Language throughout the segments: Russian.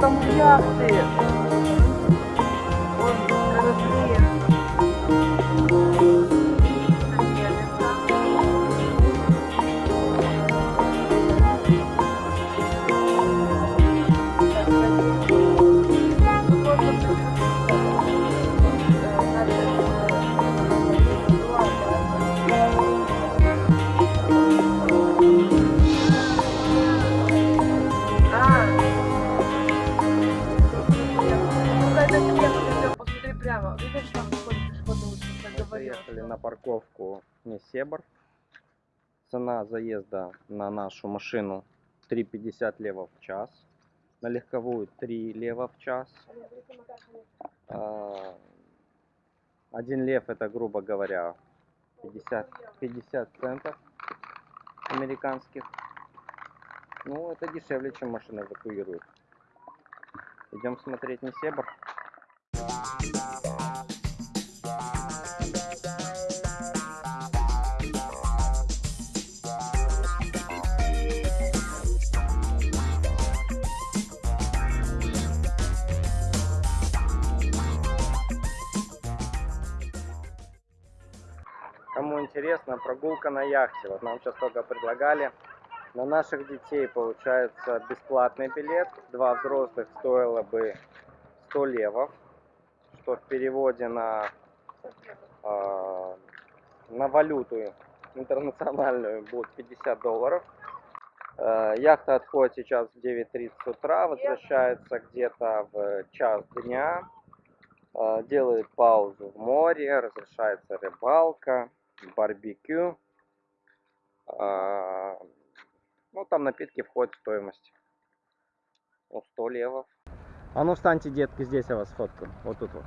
яхта, там Цена заезда на нашу машину 3,50 лева в час. На легковую 3 лева в час. А, Один лев это, грубо говоря, 50, 50 центов американских. Ну, это дешевле, чем машина эвакуируют. Идем смотреть Несебр. Кому интересно, прогулка на яхте. Вот нам сейчас только предлагали. На наших детей получается бесплатный билет. Два взрослых стоило бы 100 левов, что в переводе на, э, на валюту интернациональную будет 50 долларов. Э, яхта отходит сейчас в 9.30 утра, возвращается где-то в час дня. Э, делает паузу в море, разрешается рыбалка, барбекю. А, Ну, там напитки входят в стоимость. Ну, 100 левов. А ну встаньте, детки, здесь я вас фоткаю. Вот тут вот.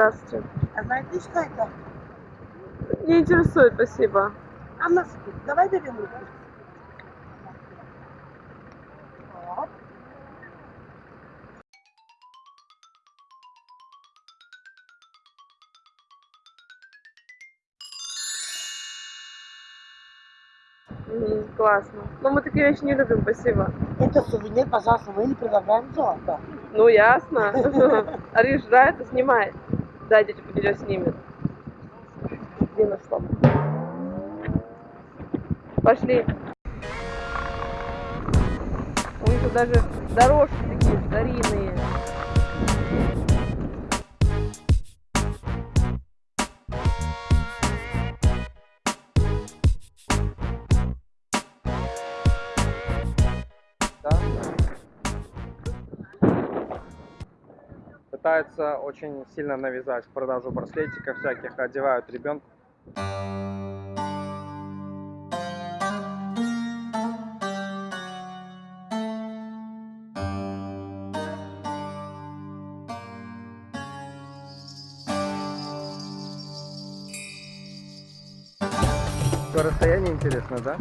Здравствуйте. А знаете, что это? Не интересует, спасибо. А носки? Давай берем руку. М, классно. Но мы такие вещи не любим, спасибо. Это сувенир, пожалуйста, мы не предлагаем золото. Ну, ясно. Ариш, нравится? Снимай. Да, дядя видео снимет. Дина, стоп. Пошли. У них даже дорожки такие старинные. Пытаются очень сильно навязать продажу браслетиков всяких, одевают ребенка. По расстоянию интересно, да?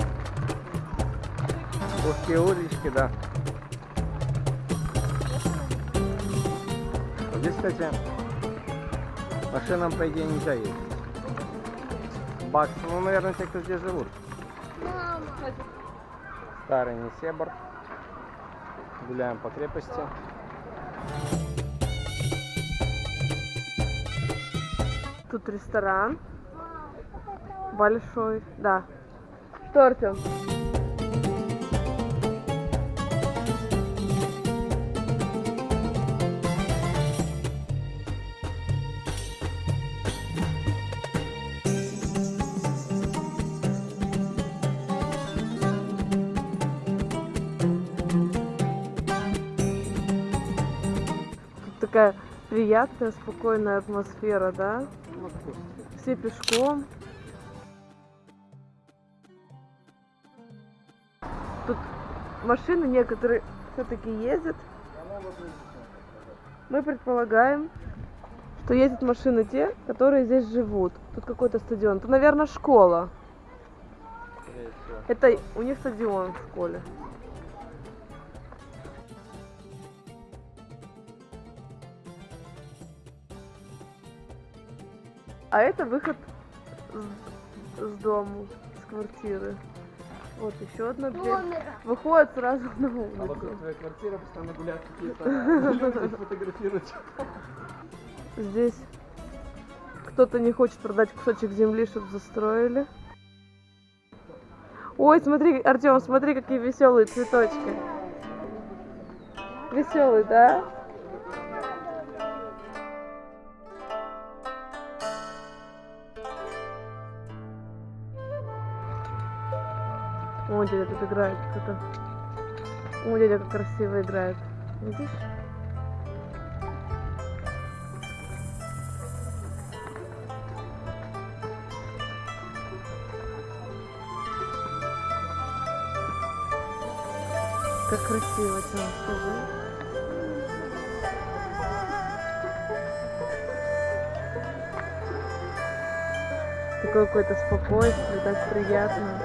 Узкие улички, да. Здесь, кстати, машинам, по идее, нельзя ездить. Бакс, ну, наверное, те, кто здесь живут. Старый Несебр. Гуляем по крепости. Тут ресторан. Большой. Да. Что, Артем? такая приятная, спокойная атмосфера, да? Все пешком. Тут машины некоторые все-таки ездят. Мы предполагаем, что ездят машины те, которые здесь живут. Тут какой-то стадион. Это, наверное, школа. Это у них стадион в школе. А это выход с, с дому, с квартиры. Вот еще одна дверь. Выходит сразу на А вокруг улицу. твоей квартиры постоянно гуляют какие-то фотографируют. Здесь кто-то не хочет продать кусочек земли, чтобы застроили. Ой, смотри, Артем, смотри, какие веселые цветочки. Веселый, да? О, дядя тут играет кто-то. О, дядя как красиво играет. Видишь? Как красиво, Тём, скажи. Такое какое-то спокойствие, так приятно.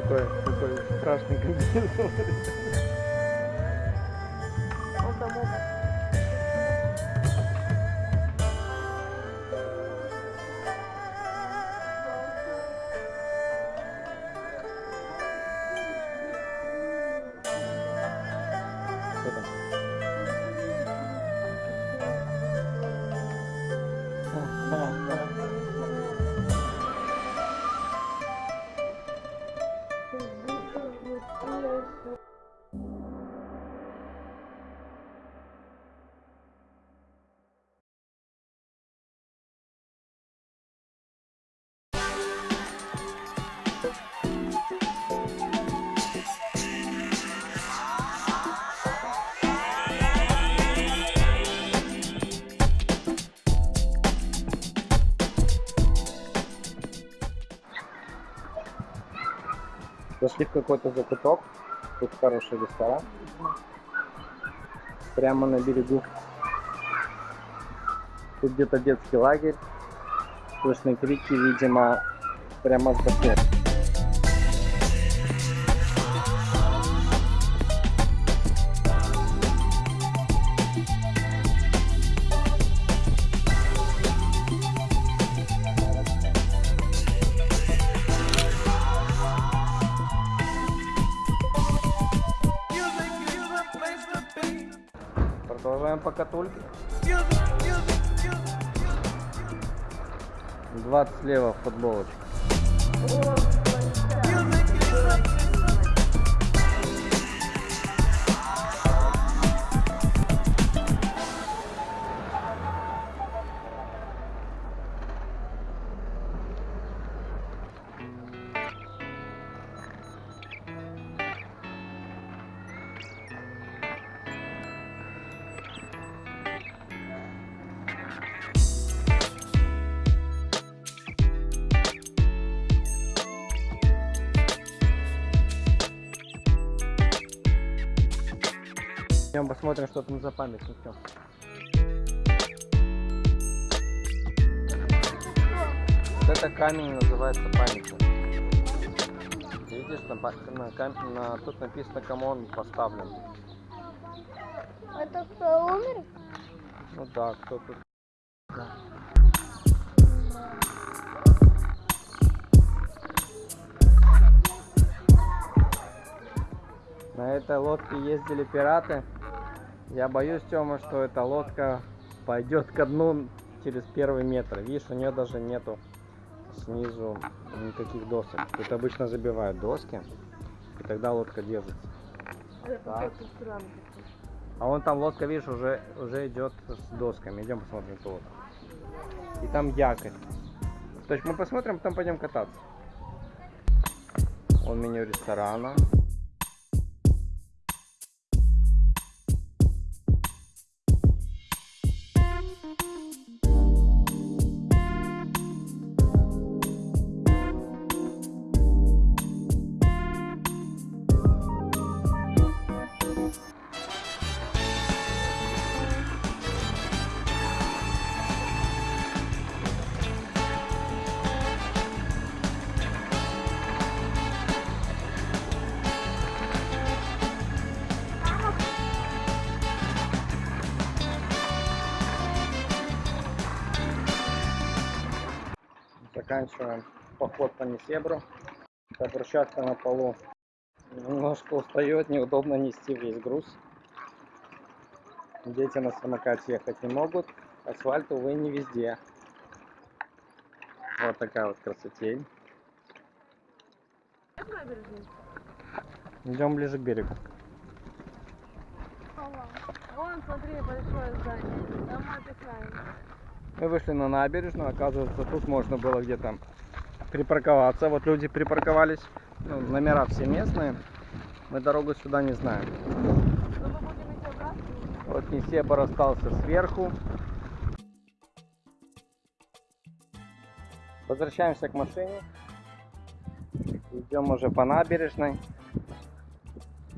Какой, какой страшный комбинезон. Зашли в какой-то закуток. Тут хороший ресторан. Прямо на берегу. Тут где-то детский лагерь. Слышны крики, видимо, прямо с бассейна. Продолжаем покатульки. 20 слева футболочка. Идем посмотрим, что там за памятником. Вот это камень называется памятник. Ты видишь, на, на, на, тут написано, кому он поставлен. Это кто умер? Ну да, кто тут. Да. На этой лодке ездили пираты. Я боюсь, Тёма, что эта лодка пойдет ко дну через первый метр. Видишь, у нее даже нету снизу никаких досок. Тут обычно забивают доски, и тогда лодка держится. Так. А вон там лодка, видишь, уже, уже идет с досками. Идем посмотрим эту лодку. И там якорь. То есть мы посмотрим, потом пойдем кататься. Вон меню ресторана. Заканчиваем поход по Несебру. Эта брусчатка на полу немножко устает, неудобно нести весь груз. Дети на самокате ехать не могут. Асфальт, увы, не везде. Вот такая вот красотень. Идем ближе к берегу. Вон, смотри, большое здание. Там отдыхаем. Мы вышли на набережную, оказывается, тут можно было где-то припарковаться. Вот люди припарковались, ну, номера все местные. Мы дорогу сюда не знаем. Вот Несебр остался сверху. Возвращаемся к машине. Идем уже по набережной.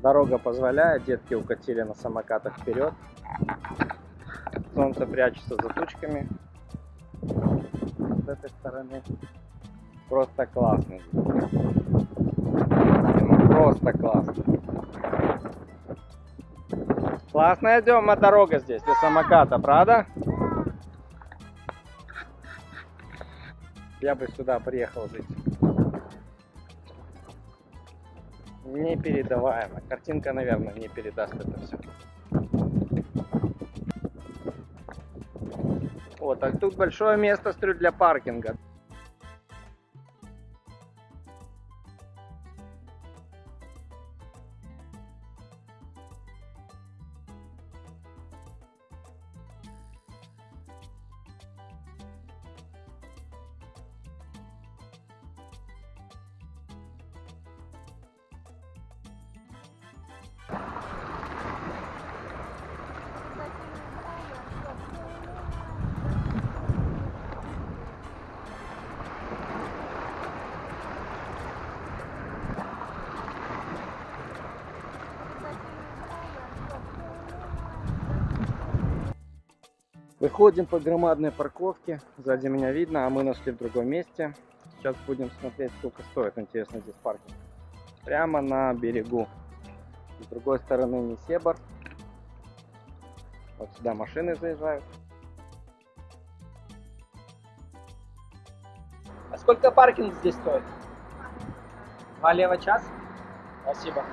Дорога позволяет, детки укатили на самокатах вперед. Солнце прячется за тучками. С этой стороны просто классно. Просто классно. Классная Дема дорога здесь для самоката, правда? Я бы сюда приехал жить. Непередаваемо. Картинка, наверное, не передаст это все. Вот, а тут большое место, смотрю, для паркинга. Выходим по громадной парковке. Сзади меня видно, а мы нашли в другом месте. Сейчас будем смотреть, сколько стоит, интересно, здесь паркинг. Прямо на берегу. С другой стороны Несебр. Вот сюда машины заезжают. А сколько паркинг здесь стоит? Два лева час? Спасибо.